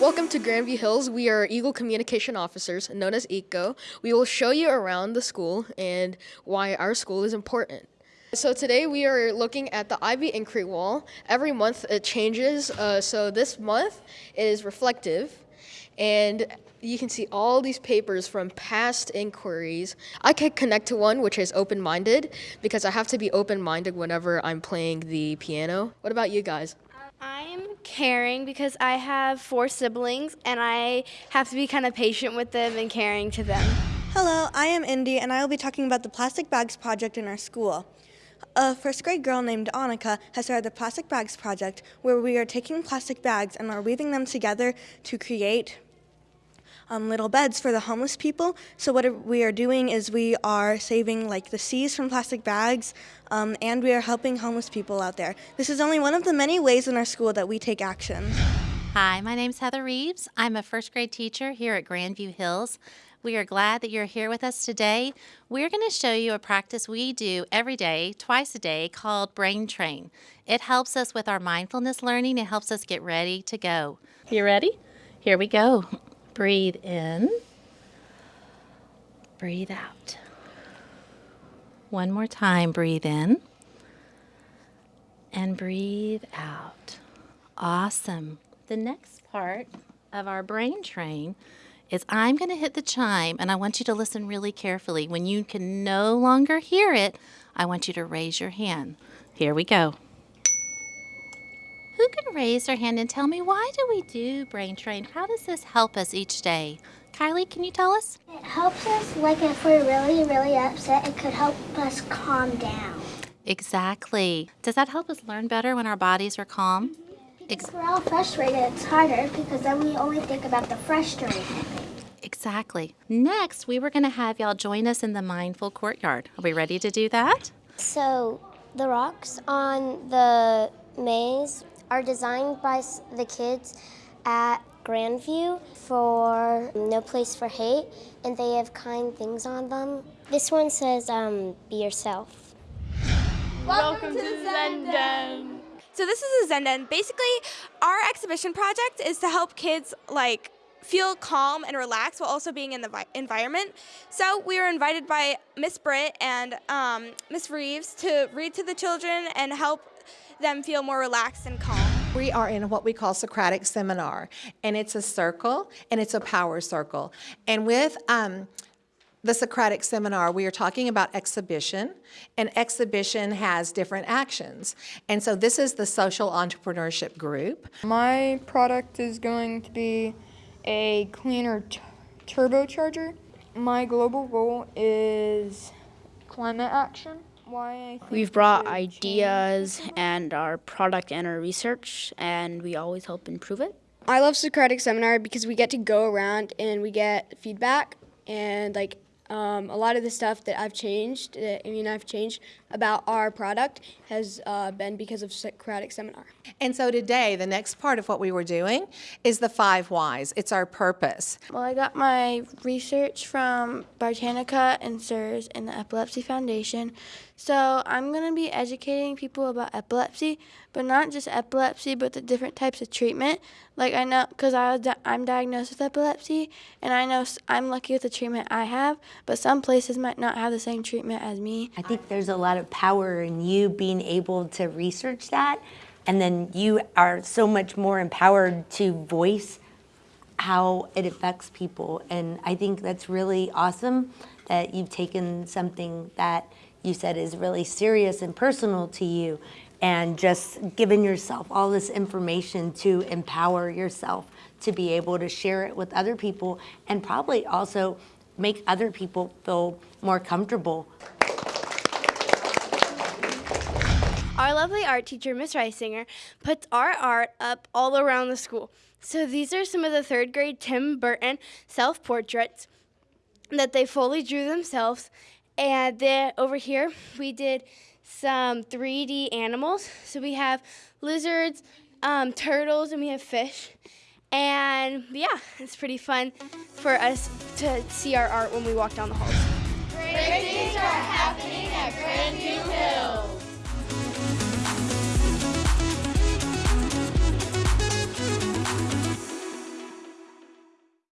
Welcome to Grandview Hills. We are Eagle Communication Officers, known as ECO. We will show you around the school and why our school is important. So today we are looking at the Ivy Inquiry Wall. Every month it changes. Uh, so this month is reflective and you can see all these papers from past inquiries. I can connect to one which is open-minded because I have to be open-minded whenever I'm playing the piano. What about you guys? Caring because I have four siblings and I have to be kind of patient with them and caring to them. Hello, I am Indy and I will be talking about the Plastic Bags Project in our school. A first grade girl named Annika has started the Plastic Bags Project where we are taking plastic bags and are weaving them together to create um, little beds for the homeless people. So what we are doing is we are saving like the seas from plastic bags um, and we are helping homeless people out there. This is only one of the many ways in our school that we take action. Hi, my name is Heather Reeves. I'm a first grade teacher here at Grandview Hills. We are glad that you're here with us today. We're going to show you a practice we do every day, twice a day, called Brain Train. It helps us with our mindfulness learning. It helps us get ready to go. You ready? Here we go. Breathe in. Breathe out. One more time, breathe in. And breathe out. Awesome. The next part of our brain train is I'm going to hit the chime and I want you to listen really carefully. When you can no longer hear it, I want you to raise your hand. Here we go. Who can raise their hand and tell me why do we do brain train? How does this help us each day? Kylie, can you tell us? It helps us, like if we're really, really upset, it could help us calm down. Exactly. Does that help us learn better when our bodies are calm? If we're all frustrated, it's harder because then we only think about the frustrating Exactly. Next, we were going to have y'all join us in the mindful courtyard. Are we ready to do that? So, the rocks on the maze are designed by the kids at Grandview for No Place for Hate, and they have kind things on them. This one says, um, be yourself. Welcome, Welcome to, to Zenden. So this is a Zenden. Basically, our exhibition project is to help kids like feel calm and relaxed while also being in the environment. So we were invited by Miss Britt and um, Miss Reeves to read to the children and help them feel more relaxed and calm. We are in what we call Socratic Seminar, and it's a circle, and it's a power circle. And with um, the Socratic Seminar, we are talking about exhibition, and exhibition has different actions. And so this is the social entrepreneurship group. My product is going to be a cleaner turbocharger. My global goal is climate action. We've brought ideas and our product and our research, and we always help improve it. I love Socratic Seminar because we get to go around and we get feedback and like um, a lot of the stuff that I've changed, I mean I've changed about our product has uh, been because of Socratic Seminar. And so today, the next part of what we were doing is the five whys. It's our purpose. Well, I got my research from Britannica and SIRS and the Epilepsy Foundation. So I'm going to be educating people about epilepsy, but not just epilepsy, but the different types of treatment. Like I know, because I I'm diagnosed with epilepsy, and I know I'm lucky with the treatment I have, but some places might not have the same treatment as me. I think there's a lot of power in you being able to research that, and then you are so much more empowered to voice how it affects people. And I think that's really awesome that you've taken something that you said is really serious and personal to you and just giving yourself all this information to empower yourself to be able to share it with other people and probably also make other people feel more comfortable. Our lovely art teacher, Miss Reisinger, puts our art up all around the school. So these are some of the third grade Tim Burton self-portraits that they fully drew themselves and then over here, we did some 3D animals. So we have lizards, um, turtles, and we have fish. And yeah, it's pretty fun for us to see our art when we walk down the halls. Great things are